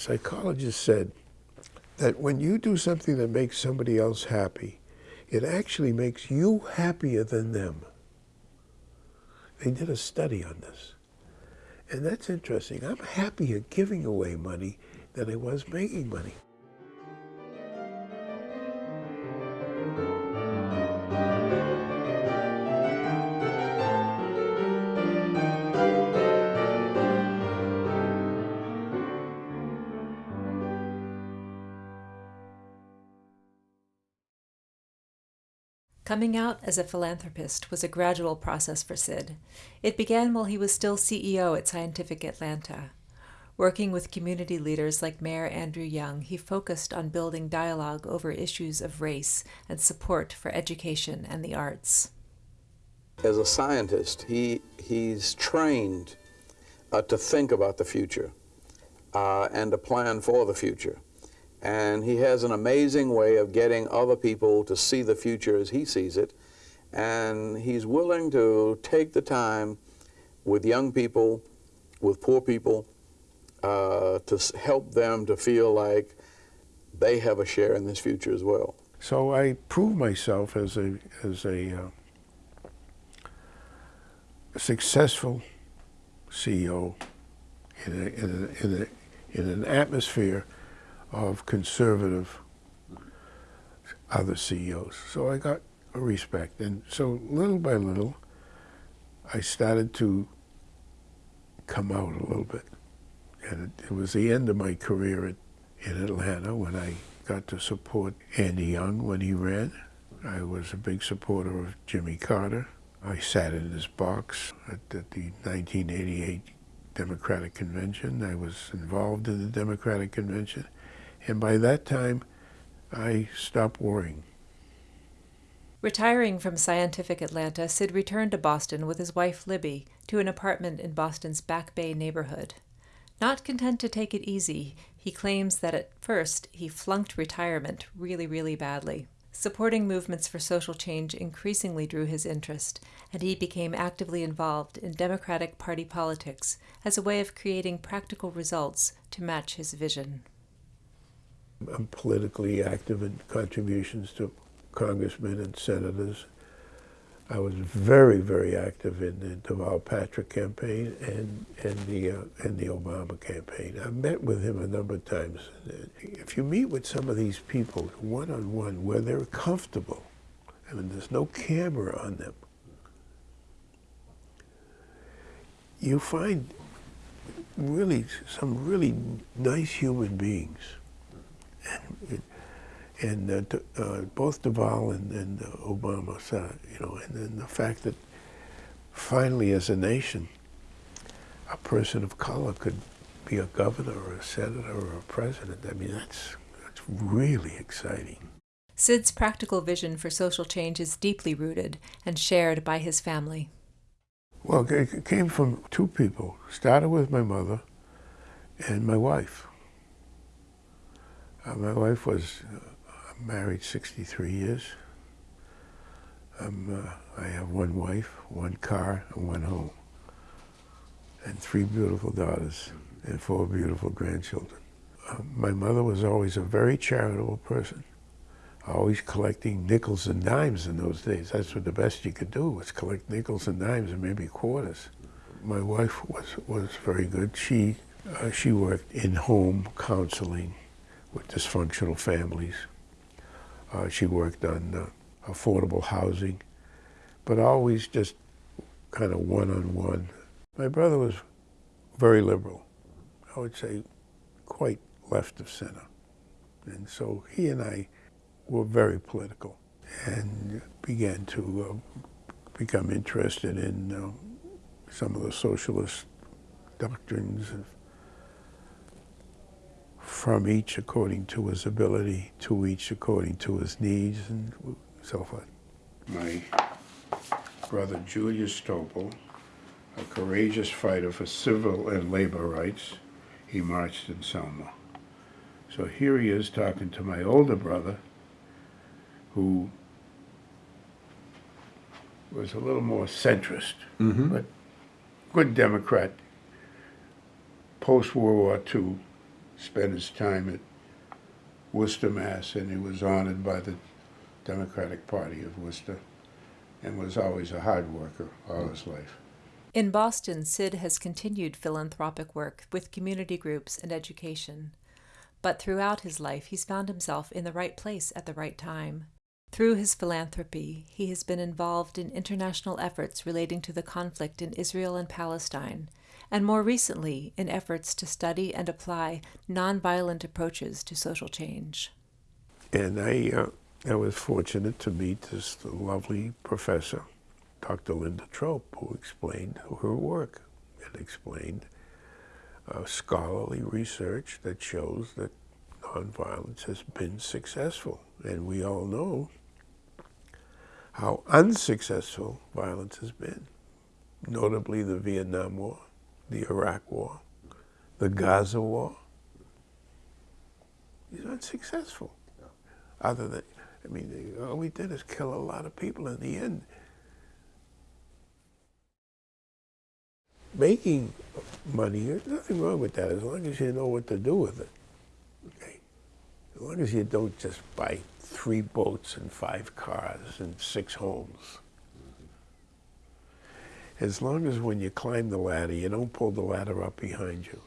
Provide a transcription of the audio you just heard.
psychologist said that when you do something that makes somebody else happy, it actually makes you happier than them. They did a study on this. And that's interesting. I'm happier giving away money than I was making money. Coming out as a philanthropist was a gradual process for Sid. It began while he was still CEO at Scientific Atlanta. Working with community leaders like Mayor Andrew Young, he focused on building dialogue over issues of race and support for education and the arts. As a scientist, he, he's trained uh, to think about the future uh, and to plan for the future. And he has an amazing way of getting other people to see the future as he sees it. And he's willing to take the time with young people, with poor people, uh, to help them to feel like they have a share in this future as well. So I proved myself as a, as a uh, successful CEO in, a, in, a, in, a, in an atmosphere of conservative other CEOs. So I got respect. And so little by little, I started to come out a little bit. And it, it was the end of my career at, in Atlanta when I got to support Andy Young when he ran. I was a big supporter of Jimmy Carter. I sat in his box at, at the 1988 Democratic Convention. I was involved in the Democratic Convention. And by that time, I stopped worrying. Retiring from Scientific Atlanta, Sid returned to Boston with his wife Libby to an apartment in Boston's Back Bay neighborhood. Not content to take it easy, he claims that at first he flunked retirement really, really badly. Supporting movements for social change increasingly drew his interest, and he became actively involved in Democratic Party politics as a way of creating practical results to match his vision. I'm politically active in contributions to congressmen and senators. I was very, very active in the Deval Patrick campaign and, and, the, uh, and the Obama campaign. I met with him a number of times. If you meet with some of these people one-on-one -on -one, where they're comfortable, I mean, there's no camera on them, you find really some really nice human beings and, and uh, uh, both Deval and, and uh, Obama said, you know, and then the fact that finally as a nation, a person of color could be a governor or a senator or a president, I mean, that's, that's really exciting. Sid's practical vision for social change is deeply rooted and shared by his family. Well, it came from two people. Started with my mother and my wife. Uh, my wife was uh, married 63 years. Um, uh, I have one wife, one car, and one home, and three beautiful daughters and four beautiful grandchildren. Uh, my mother was always a very charitable person, always collecting nickels and dimes in those days. That's what the best you could do was collect nickels and dimes and maybe quarters. My wife was, was very good. She, uh, she worked in home counseling with dysfunctional families. Uh, she worked on uh, affordable housing, but always just kind of one-on-one. My brother was very liberal. I would say quite left of center. And so he and I were very political and began to uh, become interested in uh, some of the socialist doctrines from each according to his ability, to each according to his needs, and so forth. My brother Julius Topol, a courageous fighter for civil and labor rights, he marched in Selma. So here he is talking to my older brother, who was a little more centrist, mm -hmm. but good Democrat, post-World War II, spent his time at Worcester, Mass, and he was honored by the Democratic Party of Worcester, and was always a hard worker all his life. In Boston, Sid has continued philanthropic work with community groups and education. But throughout his life, he's found himself in the right place at the right time. Through his philanthropy, he has been involved in international efforts relating to the conflict in Israel and Palestine, and more recently in efforts to study and apply nonviolent approaches to social change. And I, uh, I was fortunate to meet this lovely professor, Dr. Linda Trope, who explained her work and explained uh, scholarly research that shows that nonviolence has been successful. And we all know how unsuccessful violence has been, notably the Vietnam War, the Iraq War, the Gaza War. These aren't successful. Other than, I mean, all we did is kill a lot of people in the end. Making money, there's nothing wrong with that as long as you know what to do with it. Okay? As long as you don't just buy three boats and five cars and six homes. As long as when you climb the ladder, you don't pull the ladder up behind you.